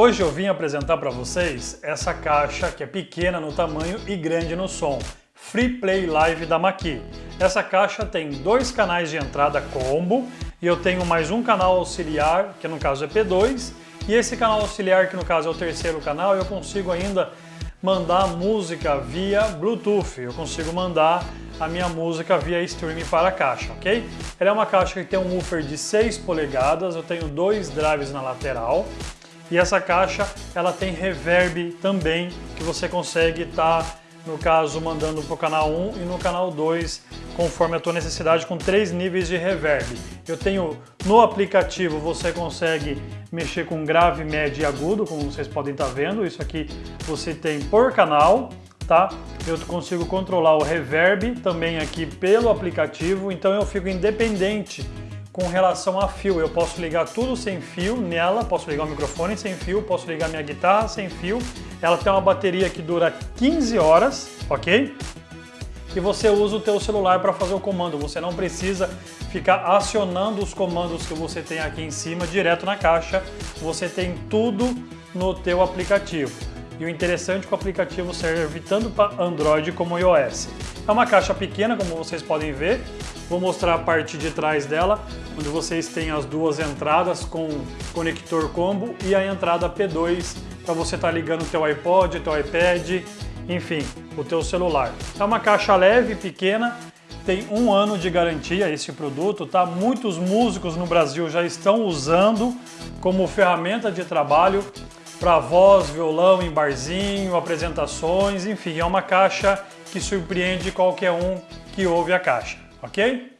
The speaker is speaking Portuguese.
Hoje eu vim apresentar para vocês essa caixa que é pequena no tamanho e grande no som. Free Play Live da Maqui. Essa caixa tem dois canais de entrada combo e eu tenho mais um canal auxiliar, que no caso é P2, e esse canal auxiliar, que no caso é o terceiro canal, eu consigo ainda mandar música via Bluetooth. Eu consigo mandar a minha música via streaming para a caixa, ok? Ela é uma caixa que tem um woofer de 6 polegadas, eu tenho dois drives na lateral e essa caixa ela tem reverb também que você consegue estar tá no caso mandando para o canal 1 e no canal 2, conforme a tua necessidade, com três níveis de reverb. Eu tenho no aplicativo, você consegue mexer com grave, médio e agudo, como vocês podem estar tá vendo. Isso aqui você tem por canal, tá? Eu consigo controlar o reverb também aqui pelo aplicativo, então eu fico independente com relação a fio. Eu posso ligar tudo sem fio nela, posso ligar o microfone sem fio, posso ligar minha guitarra sem fio. Ela tem uma bateria que dura 15 horas, ok? E você usa o teu celular para fazer o comando. Você não precisa ficar acionando os comandos que você tem aqui em cima direto na caixa. Você tem tudo no teu aplicativo. E o interessante é que o aplicativo serve tanto para Android como iOS. É uma caixa pequena, como vocês podem ver. Vou mostrar a parte de trás dela, onde vocês têm as duas entradas com conector combo e a entrada P2 para você estar tá ligando o teu iPod, teu iPad, enfim, o teu celular. É uma caixa leve, pequena, tem um ano de garantia esse produto, tá? Muitos músicos no Brasil já estão usando como ferramenta de trabalho para voz, violão em barzinho, apresentações, enfim, é uma caixa que surpreende qualquer um que ouve a caixa, ok?